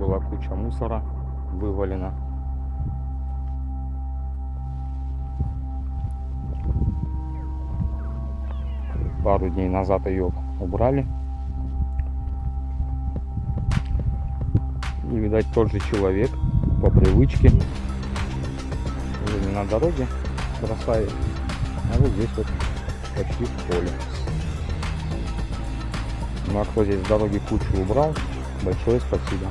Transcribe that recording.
была куча мусора вывалена. Пару дней назад ее убрали. И, видать, тот же человек по привычке уже не на дороге бросает, а вот здесь вот почти в поле. Ну а кто здесь с дороги кучу убрал, большое спасибо.